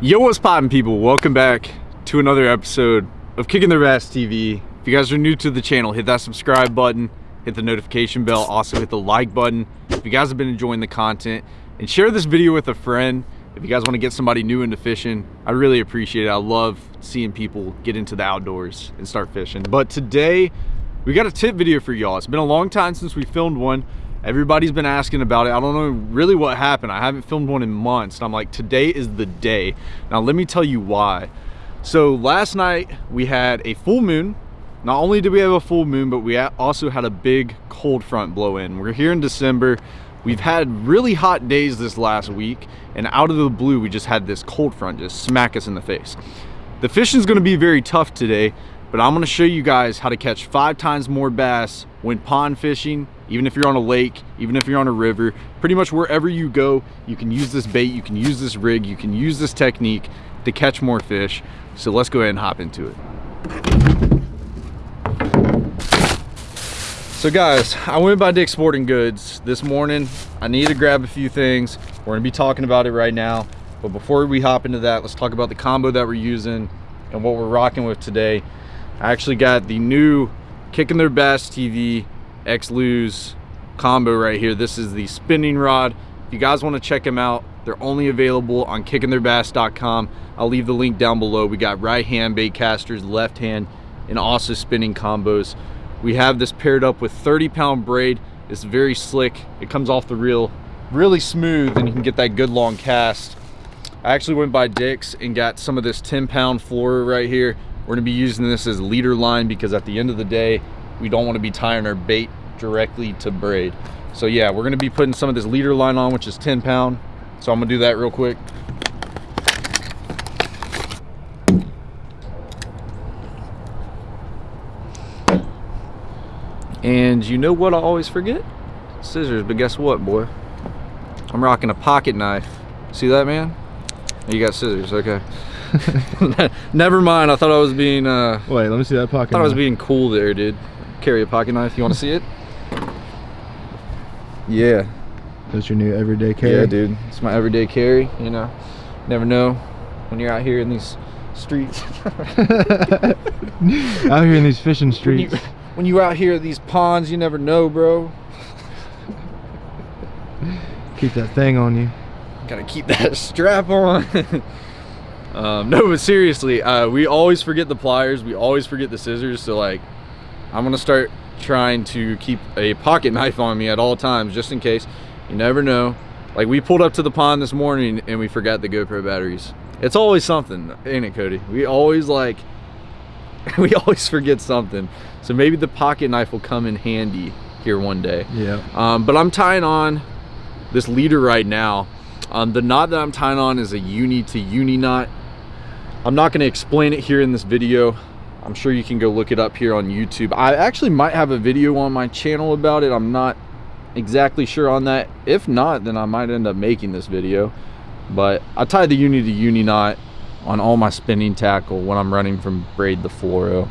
Yo, what's poppin' people? Welcome back to another episode of Kicking Their Bass TV. If you guys are new to the channel, hit that subscribe button, hit the notification bell, also hit the like button. If you guys have been enjoying the content, and share this video with a friend. If you guys want to get somebody new into fishing, I really appreciate it. I love seeing people get into the outdoors and start fishing. But today, we got a tip video for y'all. It's been a long time since we filmed one. Everybody's been asking about it. I don't know really what happened. I haven't filmed one in months. And I'm like, today is the day. Now, let me tell you why. So last night we had a full moon. Not only did we have a full moon, but we also had a big cold front blow in. We're here in December. We've had really hot days this last week. And out of the blue, we just had this cold front just smack us in the face. The fishing is going to be very tough today but I'm gonna show you guys how to catch five times more bass when pond fishing, even if you're on a lake, even if you're on a river, pretty much wherever you go, you can use this bait, you can use this rig, you can use this technique to catch more fish. So let's go ahead and hop into it. So guys, I went by Dick's Sporting Goods this morning. I need to grab a few things. We're gonna be talking about it right now. But before we hop into that, let's talk about the combo that we're using and what we're rocking with today. I actually got the new Kicking Their Bass TV X-Lose combo right here. This is the spinning rod. If you guys want to check them out, they're only available on kickingtheirbass.com. I'll leave the link down below. We got right hand bait casters, left hand, and also spinning combos. We have this paired up with 30 pound braid. It's very slick. It comes off the reel really smooth and you can get that good long cast. I actually went by Dick's and got some of this 10 pound fluoro right here. We're gonna be using this as leader line because at the end of the day, we don't wanna be tying our bait directly to braid. So yeah, we're gonna be putting some of this leader line on, which is 10 pound. So I'm gonna do that real quick. And you know what I always forget? Scissors, but guess what, boy? I'm rocking a pocket knife. See that, man? You got scissors, okay. Never mind. I thought I was being. Uh, Wait, let me see that pocket. I thought knife. I was being cool there, dude. Carry a pocket knife. You want to see it? Yeah. That's your new everyday carry. Yeah, dude. It's my everyday carry. You know, never know when you're out here in these streets. out here in these fishing streets. When, you, when you're out here at these ponds, you never know, bro. Keep that thing on you. Gotta keep that strap on. Um, no, but seriously, uh, we always forget the pliers. We always forget the scissors. So like, I'm gonna start trying to keep a pocket knife on me at all times, just in case. You never know. Like we pulled up to the pond this morning and we forgot the GoPro batteries. It's always something, ain't it, Cody? We always like, we always forget something. So maybe the pocket knife will come in handy here one day. Yeah. Um, but I'm tying on this leader right now. Um, the knot that I'm tying on is a uni to uni knot. I'm not going to explain it here in this video. I'm sure you can go look it up here on YouTube. I actually might have a video on my channel about it. I'm not exactly sure on that. If not, then I might end up making this video. But I tie the uni to uni knot on all my spinning tackle when I'm running from braid to fluoro.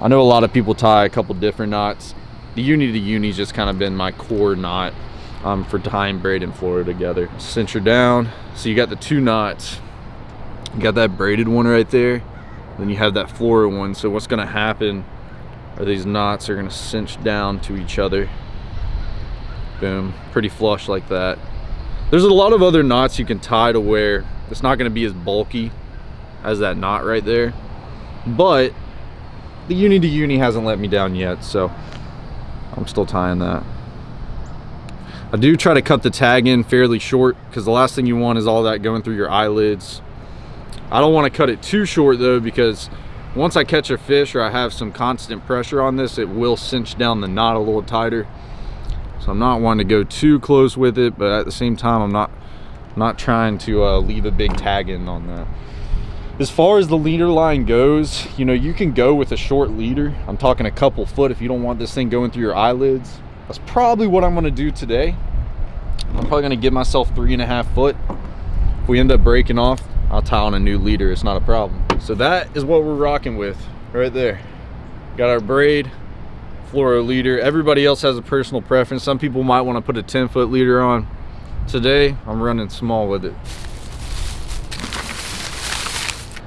I know a lot of people tie a couple different knots. The uni to uni's just kind of been my core knot um, for tying braid and fluoro together. Cinch her down. So you got the two knots you got that braided one right there? Then you have that fluoro one. So what's to happen are these knots are to cinch down to each other. Boom. Pretty flush like that. There's a lot of other knots you can tie to where it's not to be as bulky as that knot right there. But the uni to uni hasn't let me down yet so I'm still tying that. I do try to cut the tag in fairly short because the last thing you want is all that going through your eyelids I don't want to cut it too short though because once I catch a fish or I have some constant pressure on this, it will cinch down the knot a little tighter. So I'm not wanting to go too close with it, but at the same time, I'm not not trying to uh, leave a big tag in on that. As far as the leader line goes, you know, you can go with a short leader. I'm talking a couple foot if you don't want this thing going through your eyelids. That's probably what I'm gonna do today. I'm probably gonna give myself three and a half foot. If we end up breaking off, I'll tie on a new leader, it's not a problem. So that is what we're rocking with right there. Got our braid, fluoro leader. Everybody else has a personal preference. Some people might want to put a 10 foot leader on. Today, I'm running small with it.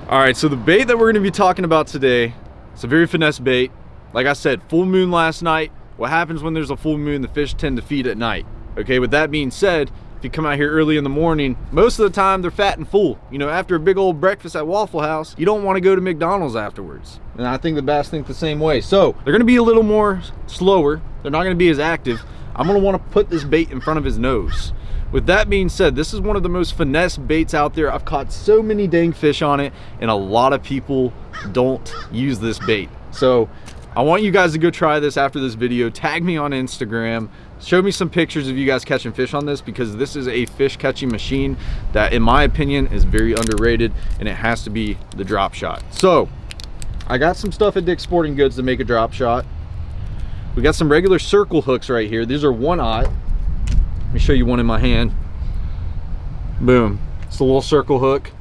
All right, so the bait that we're gonna be talking about today, it's a very finesse bait. Like I said, full moon last night. What happens when there's a full moon, the fish tend to feed at night. Okay, with that being said, if you come out here early in the morning, most of the time they're fat and full. You know, after a big old breakfast at Waffle House, you don't wanna go to McDonald's afterwards. And I think the bass think the same way. So they're gonna be a little more slower. They're not gonna be as active. I'm gonna wanna put this bait in front of his nose. With that being said, this is one of the most finesse baits out there. I've caught so many dang fish on it and a lot of people don't use this bait. So I want you guys to go try this after this video. Tag me on Instagram. Show me some pictures of you guys catching fish on this because this is a fish catching machine that in my opinion is very underrated and it has to be the drop shot. So I got some stuff at Dick's Sporting Goods to make a drop shot. We got some regular circle hooks right here. These are one aught. Let me show you one in my hand. Boom. It's a little circle hook.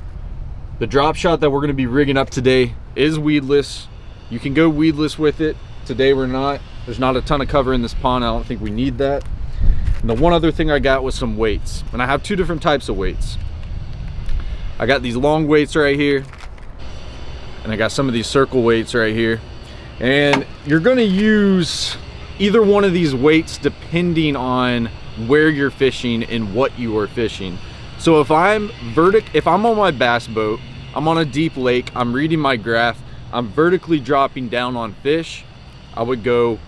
The drop shot that we're gonna be rigging up today is weedless. You can go weedless with it. Today we're not. There's not a ton of cover in this pond. I don't think we need that. And the one other thing I got was some weights. And I have two different types of weights. I got these long weights right here. And I got some of these circle weights right here. And you're gonna use either one of these weights depending on where you're fishing and what you are fishing. So if I'm vertic, if I'm on my bass boat, I'm on a deep lake, I'm reading my graph, I'm vertically dropping down on fish, I would go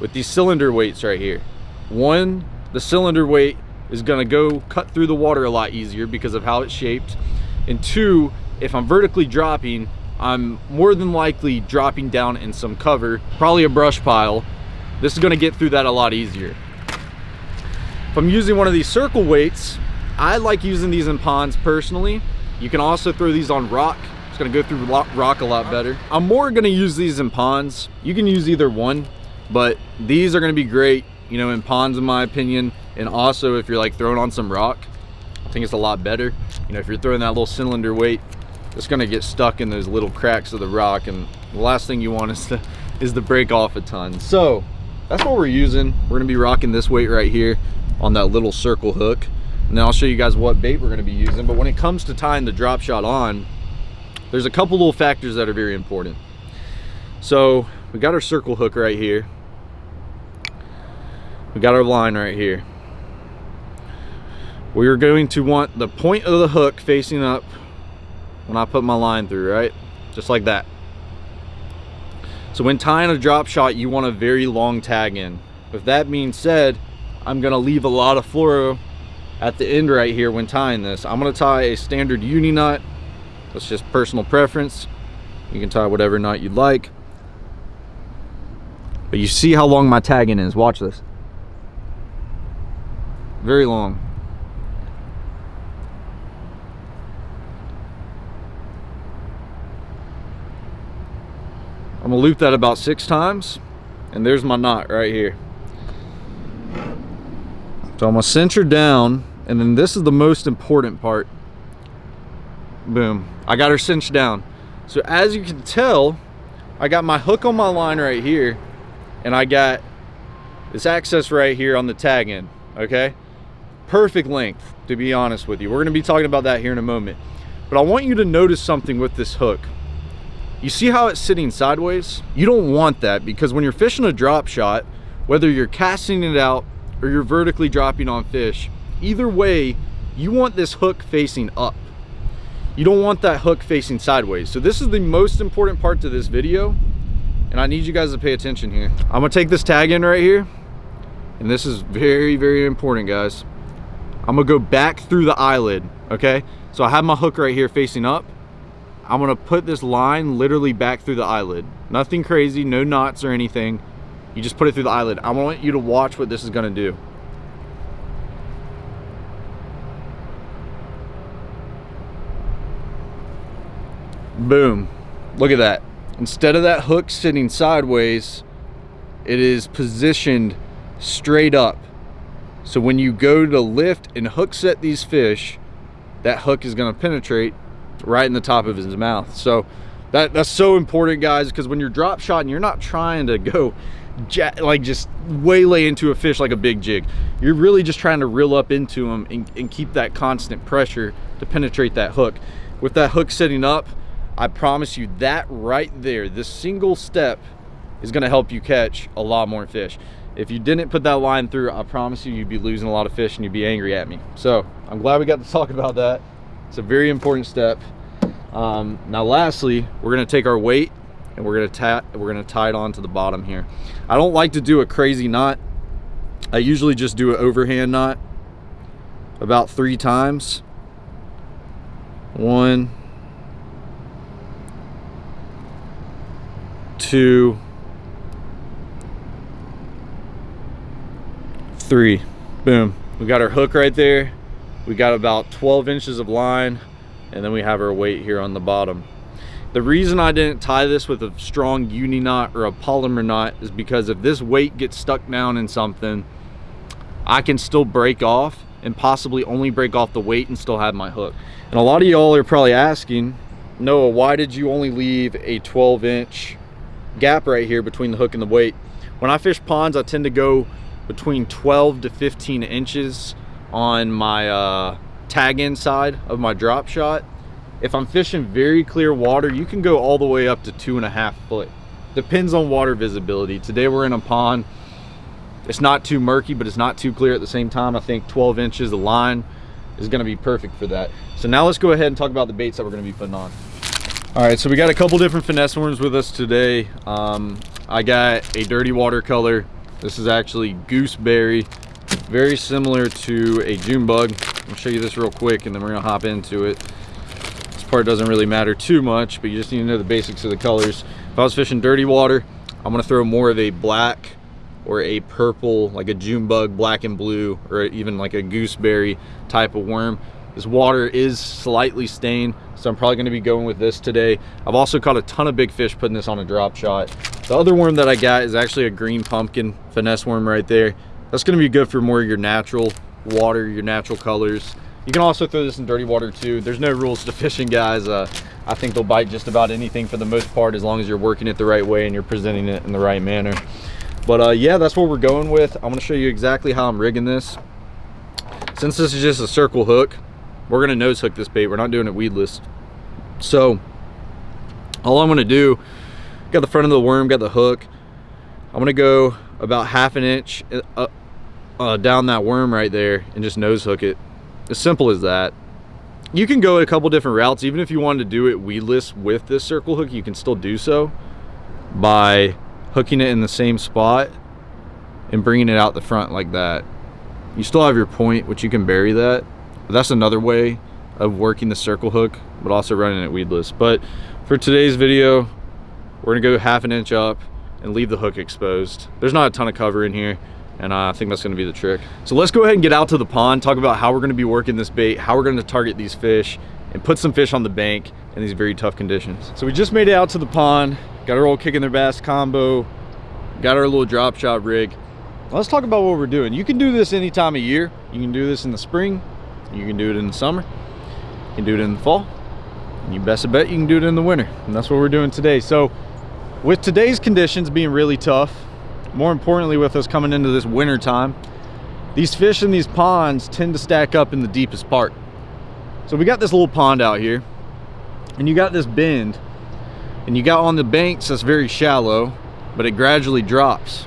with these cylinder weights right here. One, the cylinder weight is gonna go cut through the water a lot easier because of how it's shaped. And two, if I'm vertically dropping, I'm more than likely dropping down in some cover, probably a brush pile. This is gonna get through that a lot easier. If I'm using one of these circle weights, I like using these in ponds personally. You can also throw these on rock. It's gonna go through rock a lot better. I'm more gonna use these in ponds. You can use either one, but these are gonna be great, you know, in ponds in my opinion. And also if you're like throwing on some rock, I think it's a lot better. You know, if you're throwing that little cylinder weight, it's gonna get stuck in those little cracks of the rock. And the last thing you want is to, is to break off a ton. So that's what we're using. We're gonna be rocking this weight right here on that little circle hook. And then I'll show you guys what bait we're gonna be using. But when it comes to tying the drop shot on, there's a couple little factors that are very important. So we got our circle hook right here. We got our line right here. We are going to want the point of the hook facing up when I put my line through, right? Just like that. So when tying a drop shot, you want a very long tag in. With that being said, I'm gonna leave a lot of fluoro at the end right here when tying this. I'm gonna tie a standard uni knot. That's just personal preference. You can tie whatever knot you'd like. But you see how long my tagging is. Watch this. Very long. I'm gonna loop that about six times and there's my knot right here. So I'm gonna cinch her down, and then this is the most important part. Boom, I got her cinched down. So as you can tell, I got my hook on my line right here, and I got this access right here on the tag end, okay? Perfect length, to be honest with you. We're gonna be talking about that here in a moment. But I want you to notice something with this hook. You see how it's sitting sideways? You don't want that because when you're fishing a drop shot, whether you're casting it out or you're vertically dropping on fish, either way, you want this hook facing up. You don't want that hook facing sideways. So this is the most important part to this video. And I need you guys to pay attention here. I'm gonna take this tag in right here. And this is very, very important, guys. I'm gonna go back through the eyelid, okay? So I have my hook right here facing up. I'm gonna put this line literally back through the eyelid. Nothing crazy, no knots or anything. You just put it through the eyelid. I want you to watch what this is gonna do. Boom. Look at that. Instead of that hook sitting sideways, it is positioned straight up. So when you go to lift and hook set these fish, that hook is gonna penetrate right in the top of his mouth. So that, that's so important, guys, because when you're drop shotting, you're not trying to go like just waylay into a fish like a big jig. You're really just trying to reel up into them and, and keep that constant pressure to penetrate that hook. With that hook sitting up, I promise you that right there, this single step is gonna help you catch a lot more fish. If you didn't put that line through, I promise you, you'd be losing a lot of fish and you'd be angry at me. So I'm glad we got to talk about that. It's a very important step. Um, now, lastly, we're gonna take our weight and we're gonna tie we're gonna tie it onto the bottom here. I don't like to do a crazy knot. I usually just do an overhand knot about three times. One, two, three. Boom. We got our hook right there. We got about 12 inches of line and then we have our weight here on the bottom. The reason I didn't tie this with a strong uni knot or a Palomar knot is because if this weight gets stuck down in something, I can still break off and possibly only break off the weight and still have my hook. And a lot of y'all are probably asking, Noah, why did you only leave a 12 inch gap right here between the hook and the weight? When I fish ponds, I tend to go between 12 to 15 inches on my uh, tag end side of my drop shot. If I'm fishing very clear water, you can go all the way up to two and a half foot. Depends on water visibility. Today we're in a pond. It's not too murky, but it's not too clear at the same time. I think 12 inches of line is gonna be perfect for that. So now let's go ahead and talk about the baits that we're gonna be putting on. All right, so we got a couple different finesse worms with us today. Um, I got a dirty watercolor. This is actually gooseberry, very similar to a June bug. I'll show you this real quick and then we're gonna hop into it This part doesn't really matter too much, but you just need to know the basics of the colors. If I was fishing dirty water, I'm gonna throw more of a black or a purple, like a June bug, black and blue, or even like a gooseberry type of worm. This water is slightly stained, so I'm probably gonna be going with this today. I've also caught a ton of big fish putting this on a drop shot. The other worm that I got is actually a green pumpkin finesse worm right there. That's gonna be good for more of your natural water, your natural colors. You can also throw this in dirty water too. There's no rules to fishing, guys. Uh, I think they'll bite just about anything for the most part as long as you're working it the right way and you're presenting it in the right manner. But uh, yeah, that's what we're going with. I'm gonna show you exactly how I'm rigging this. Since this is just a circle hook, we're gonna nose hook this bait. We're not doing it weedless. So all I'm gonna do, got the front of the worm, got the hook. I'm gonna go about half an inch uh, uh, down that worm right there and just nose hook it as simple as that. You can go a couple different routes. Even if you wanted to do it weedless with this circle hook, you can still do so by hooking it in the same spot and bringing it out the front like that. You still have your point, which you can bury that. That's another way of working the circle hook, but also running it weedless. But for today's video, we're gonna go half an inch up and leave the hook exposed. There's not a ton of cover in here and I think that's gonna be the trick. So let's go ahead and get out to the pond, talk about how we're gonna be working this bait, how we're gonna target these fish, and put some fish on the bank in these very tough conditions. So we just made it out to the pond, got our old kicking their bass combo, got our little drop shot rig. Let's talk about what we're doing. You can do this any time of year. You can do this in the spring, you can do it in the summer, you can do it in the fall, and you best bet you can do it in the winter. And that's what we're doing today. So with today's conditions being really tough, more importantly with us coming into this winter time these fish in these ponds tend to stack up in the deepest part. So we got this little pond out here and you got this bend and you got on the banks that's very shallow but it gradually drops.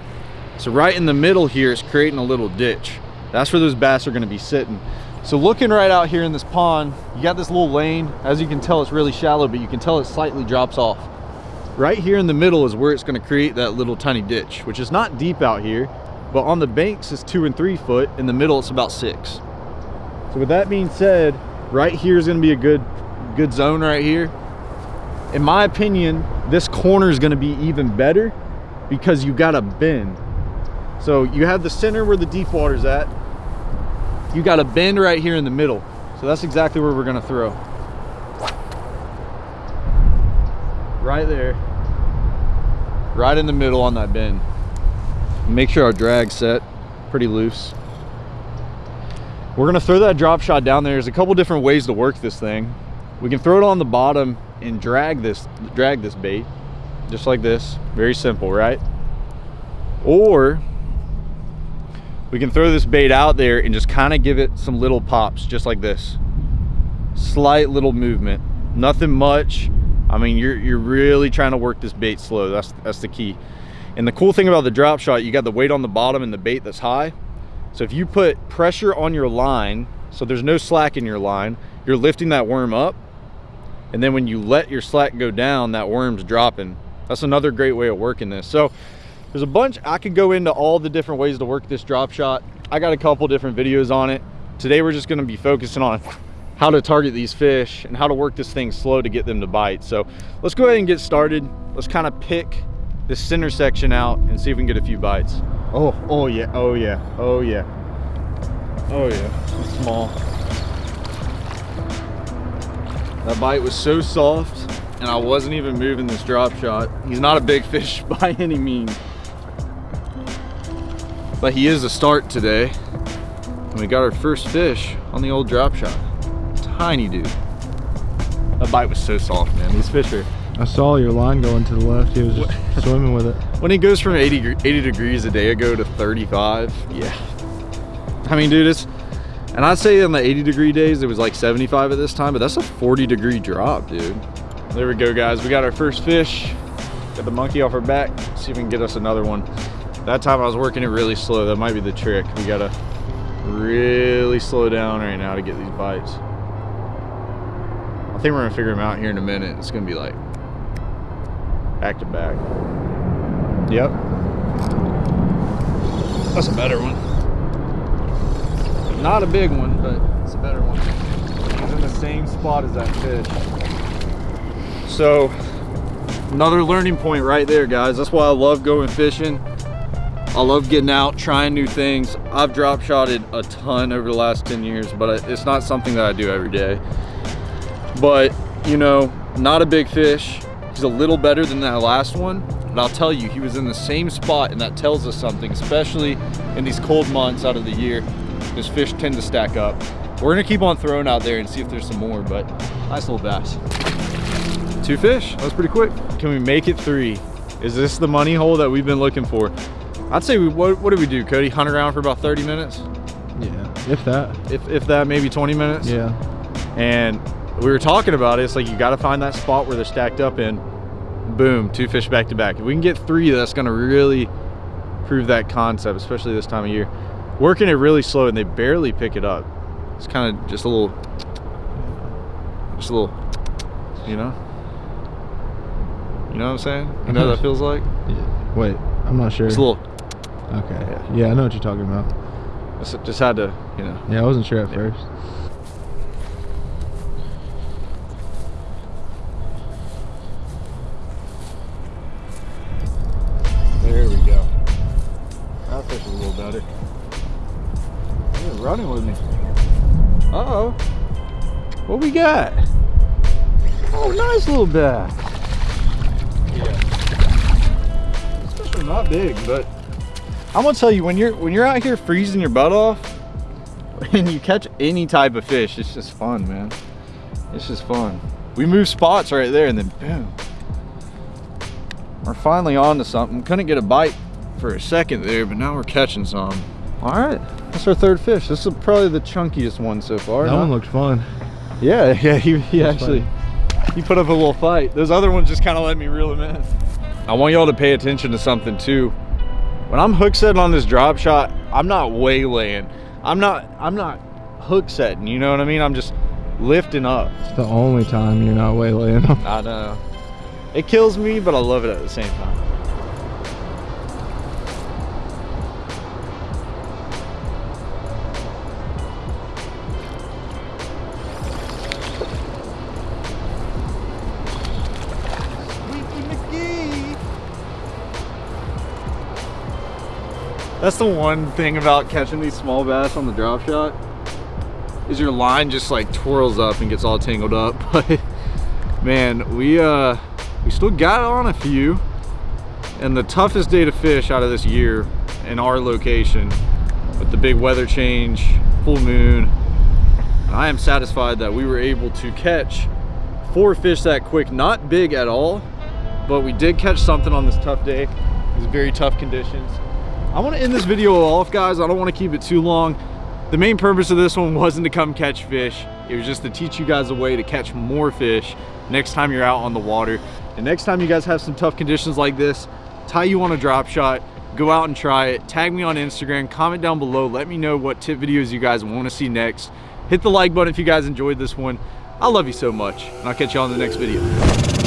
So right in the middle here is creating a little ditch. That's where those bass are going to be sitting. So looking right out here in this pond you got this little lane. As you can tell it's really shallow but you can tell it slightly drops off right here in the middle is where it's going to create that little tiny ditch which is not deep out here but on the banks it's two and three foot in the middle it's about six. So with that being said right here is going to be a good good zone right here. In my opinion this corner is going to be even better because you got a bend. So you have the center where the deep water's at. You got a bend right here in the middle. So that's exactly where we're going to throw. Right there right in the middle on that bend. Make sure our drag's set pretty loose. We're gonna throw that drop shot down there. There's a couple different ways to work this thing. We can throw it on the bottom and drag this, drag this bait, just like this. Very simple, right? Or we can throw this bait out there and just kind of give it some little pops, just like this. Slight little movement, nothing much, I mean, you're, you're really trying to work this bait slow. That's, that's the key. And the cool thing about the drop shot, you got the weight on the bottom and the bait that's high. So if you put pressure on your line, so there's no slack in your line, you're lifting that worm up. And then when you let your slack go down, that worm's dropping. That's another great way of working this. So there's a bunch, I could go into all the different ways to work this drop shot. I got a couple different videos on it. Today we're just gonna be focusing on how to target these fish and how to work this thing slow to get them to bite. So let's go ahead and get started. Let's kind of pick this center section out and see if we can get a few bites. Oh, oh yeah, oh yeah, oh yeah. Oh yeah, it's small. That bite was so soft and I wasn't even moving this drop shot. He's not a big fish by any means. But he is a start today. And we got our first fish on the old drop shot. Tiny dude. That bite was so soft, man. These fish are... I saw your line going to the left. He was just swimming with it. When he goes from 80, 80 degrees a day ago to 35, yeah. I mean, dude, it's... And I'd say on the 80 degree days, it was like 75 at this time, but that's a 40 degree drop, dude. There we go, guys. We got our first fish. Got the monkey off our back. See if we can get us another one. That time I was working it really slow. That might be the trick. We gotta really slow down right now to get these bites. I think we're gonna figure them out here in a minute. It's gonna be like back to back. Yep. That's a better one. Not a big one, but it's a better one. He's in the same spot as that fish. So, another learning point right there, guys. That's why I love going fishing. I love getting out, trying new things. I've drop shotted a ton over the last 10 years, but it's not something that I do every day. But, you know, not a big fish. He's a little better than that last one. But I'll tell you, he was in the same spot, and that tells us something, especially in these cold months out of the year. These fish tend to stack up. We're gonna keep on throwing out there and see if there's some more, but nice little bass. Two fish, that was pretty quick. Can we make it three? Is this the money hole that we've been looking for? I'd say, we, what, what did we do, Cody? Hunt around for about 30 minutes? Yeah, if that. If, if that, maybe 20 minutes? Yeah. And we were talking about it, it's like you gotta find that spot where they're stacked up in. Boom, two fish back to back. If we can get three, that's gonna really prove that concept, especially this time of year. Working it really slow and they barely pick it up. It's kind of just a little, just a little, you know? You know what I'm saying? You know what that feels like? yeah. Wait, I'm not sure. It's a little, Okay. Yeah. Yeah. I know what you're talking about. just- just had to, you know. Yeah, I wasn't sure at Yeah. first. Running with me. Uh-oh. What we got? Oh, nice little bass. Yeah. Are not big, but I'm gonna tell you, when you're when you're out here freezing your butt off, and you catch any type of fish, it's just fun, man. It's just fun. We move spots right there, and then boom. We're finally on to something. Couldn't get a bite for a second there, but now we're catching some. All right, that's our third fish. This is probably the chunkiest one so far. that huh? one looked fun. Yeah, yeah, he, he That's actually, he put up a little fight. Those other ones just kind of let me reel him in. I want y'all to pay attention to something too. When I'm hook setting on this drop shot, I'm not waylaying. I'm not, I'm not hook setting, you know what I mean? I'm just lifting up. It's the only time you're not waylaying them. I know. It kills me, but I love it at the same time. That's the one thing about catching these small bass on the drop shot is your line just like twirls up and gets all tangled up. But man, we uh we still got on a few. And the toughest day to fish out of this year in our location with the big weather change, full moon, I am satisfied that we were able to catch four fish that quick. Not big at all, but we did catch something on this tough day. These very tough conditions. I want to end this video off, guys. I don't want to keep it too long. The main purpose of this one wasn't to come catch fish. It was just to teach you guys a way to catch more fish next time you're out on the water. And next time you guys have some tough conditions like this, tie you on a drop shot, go out and try it. Tag me on Instagram, comment down below. Let me know what tip videos you guys want to see next. Hit the like button if you guys enjoyed this one. I love you so much, and I'll catch you on the next video.